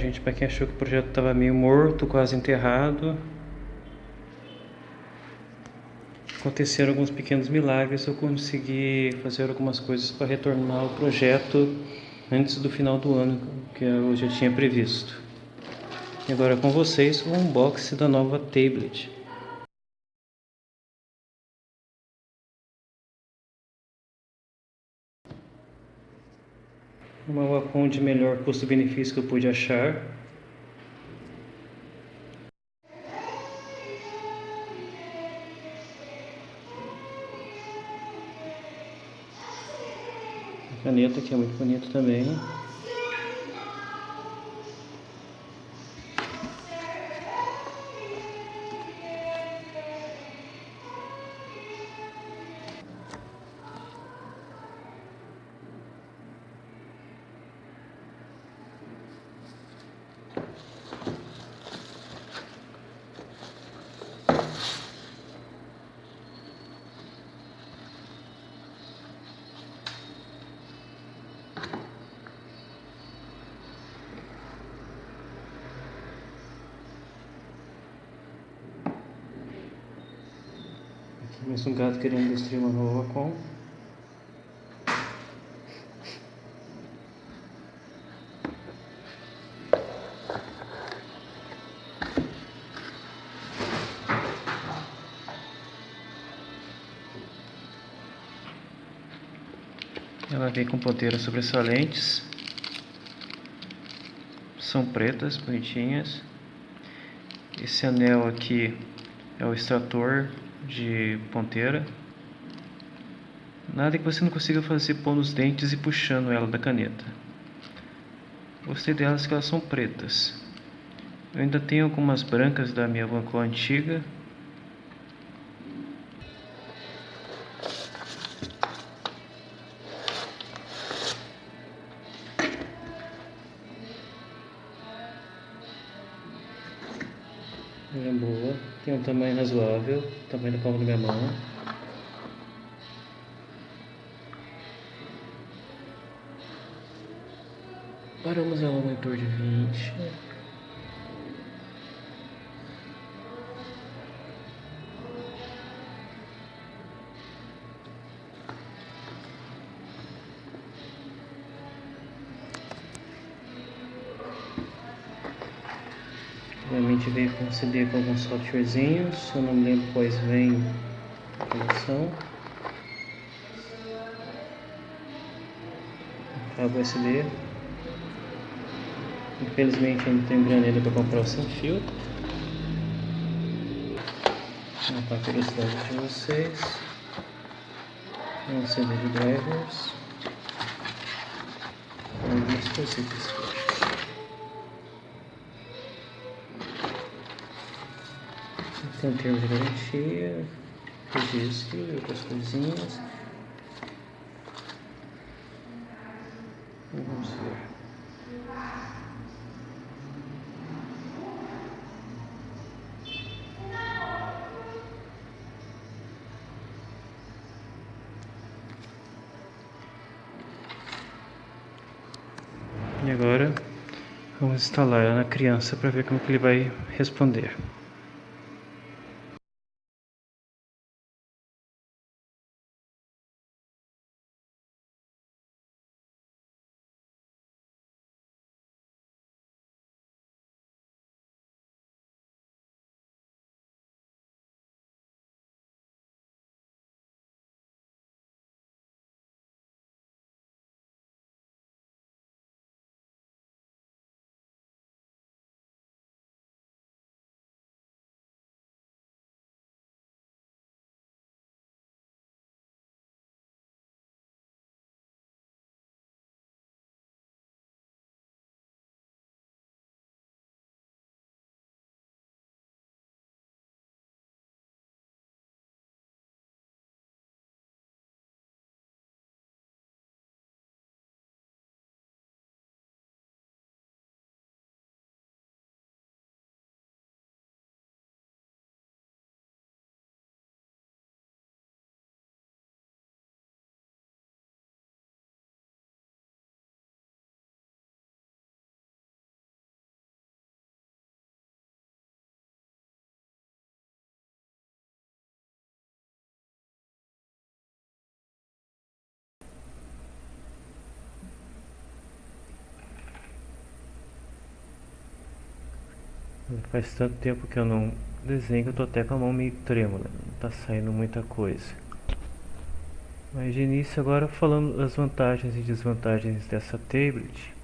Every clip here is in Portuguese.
gente? Para quem achou que o projeto estava meio morto, quase enterrado. Aconteceram alguns pequenos milagres, eu consegui fazer algumas coisas para retornar o projeto antes do final do ano, que eu já tinha previsto. E agora com vocês o unboxing da nova tablet. Uma de melhor custo-benefício que eu pude achar. A caneta que é muito bonita também. Mais um gato querendo destruir uma nova com. Ela vem com ponteiras sobressalentes. São pretas, bonitinhas. Esse anel aqui é o extrator de ponteira. Nada que você não consiga fazer pondo os dentes e puxando ela da caneta. Gostei delas que elas são pretas. Eu ainda tenho algumas brancas da minha Vancouver antiga. Ela é boa, tem um tamanho razoável, tamanho da palma da minha mão. Paramos ela no monitor de 20. Obviamente veio com CD com alguns softwarezinhos, eu não me lembro quais vem a produção. Cabo USB. Infelizmente ainda tenho granelha para comprar o sem fio. Uma curiosidade de vocês. Um CD de drivers. Algumas coisitas. Tem um termo de garantia, registro e outras coisinhas. Vamos ver. E agora vamos instalar na criança para ver como que ele vai responder. Faz tanto tempo que eu não desenho que eu tô até com a mão meio trêmula, não tá saindo muita coisa. Mas de início agora falando das vantagens e desvantagens dessa tablet.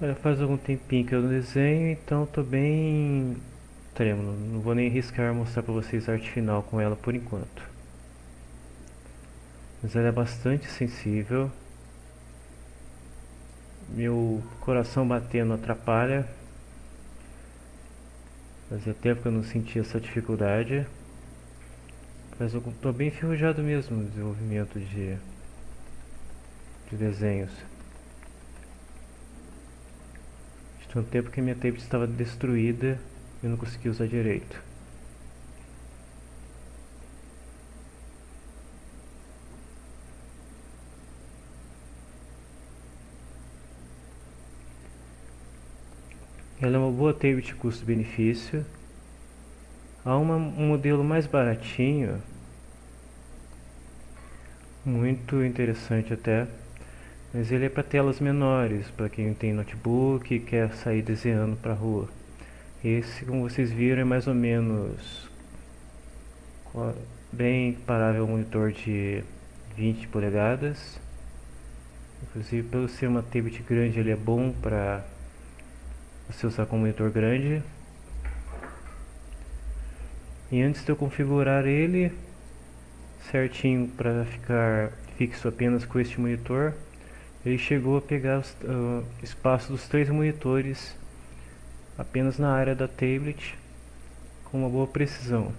Olha, faz algum tempinho que eu não desenho, então tô bem trêmulo. Não vou nem arriscar mostrar para vocês a arte final com ela por enquanto. Mas ela é bastante sensível. Meu coração batendo atrapalha. Fazia tempo que eu não sentia essa dificuldade. Mas eu tô bem enferrujado mesmo no desenvolvimento de, de desenhos. Tinha um tempo que minha tablet estava destruída e eu não conseguia usar direito. Ela é uma boa tablet custo-benefício. Há uma, um modelo mais baratinho, muito interessante até, mas ele é para telas menores, para quem tem notebook e quer sair desenhando para a rua. Esse, como vocês viram, é mais ou menos bem comparável ao monitor de 20 polegadas. Inclusive, pelo ser uma tablet grande, ele é bom para você usar com monitor grande. E antes de eu configurar ele certinho para ficar fixo apenas com este monitor, ele chegou a pegar o uh, espaço dos três monitores apenas na área da tablet com uma boa precisão.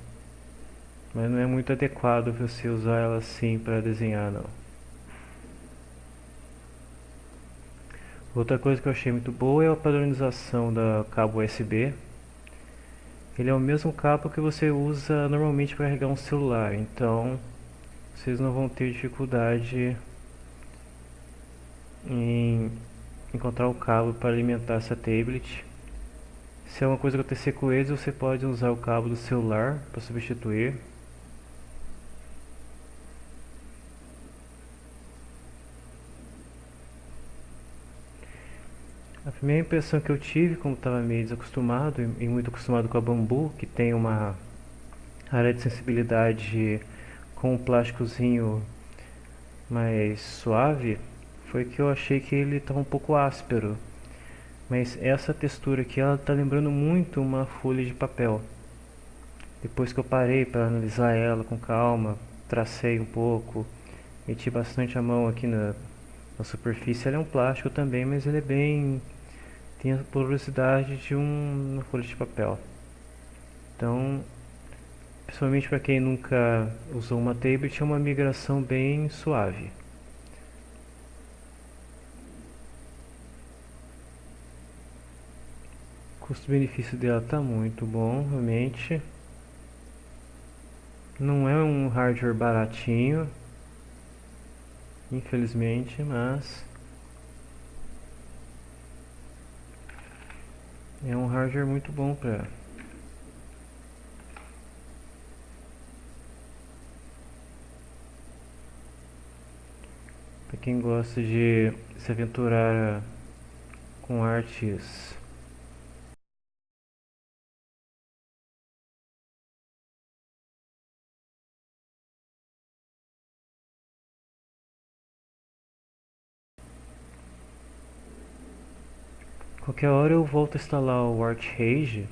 Mas não é muito adequado você usar ela assim para desenhar não. Outra coisa que eu achei muito boa é a padronização da cabo USB. Ele é o mesmo cabo que você usa normalmente para carregar um celular, então vocês não vão ter dificuldade em encontrar o cabo para alimentar essa tablet. Se é uma coisa acontecer com eles, você pode usar o cabo do celular para substituir. Primeira impressão que eu tive, como estava meio desacostumado e muito acostumado com a bambu, que tem uma área de sensibilidade com um plásticozinho mais suave, foi que eu achei que ele estava um pouco áspero. Mas essa textura aqui, ela está lembrando muito uma folha de papel. Depois que eu parei para analisar ela com calma, tracei um pouco, meti bastante a mão aqui na, na superfície. Ela é um plástico também, mas ele é bem... tem a porosidade de um, uma folha de papel. Então, principalmente para quem nunca usou uma tablet, é uma migração bem suave. custo-benefício dela tá muito bom, realmente. Não é um hardware baratinho, infelizmente, mas é um hardware muito bom para para quem gosta de se aventurar com artes Qualquer hora eu volto a instalar o ArtRage.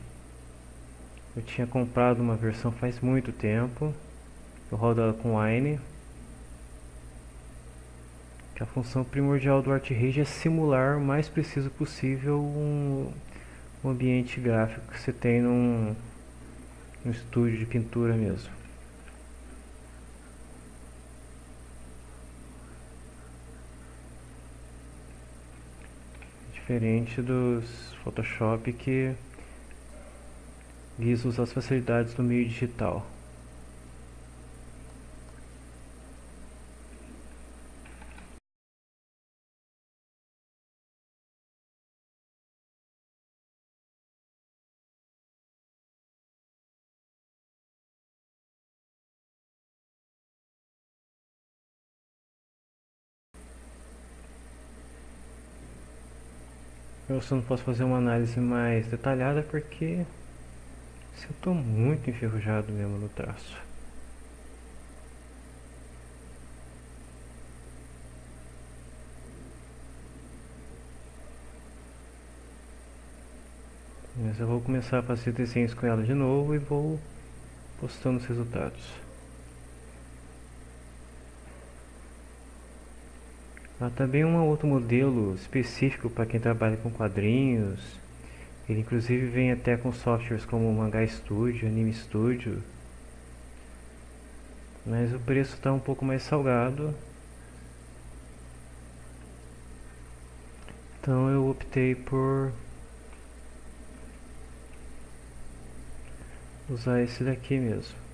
Eu tinha comprado uma versão faz muito tempo. Eu rodo ela com Wine. Que a função primordial do ArtRage é simular o mais preciso possível um, um ambiente gráfico que você tem num, num estúdio de pintura mesmo. Diferente dos Photoshop que visa usar as facilidades do meio digital. Eu só não posso fazer uma análise mais detalhada porque eu estou muito enferrujado mesmo no traço. Mas eu vou começar a fazer desenhos com ela de novo e vou postando os resultados. Há também um outro modelo específico para quem trabalha com quadrinhos. Ele inclusive vem até com softwares como Manga Studio, Anime Studio. Mas o preço está um pouco mais salgado. Então eu optei por usar esse daqui mesmo.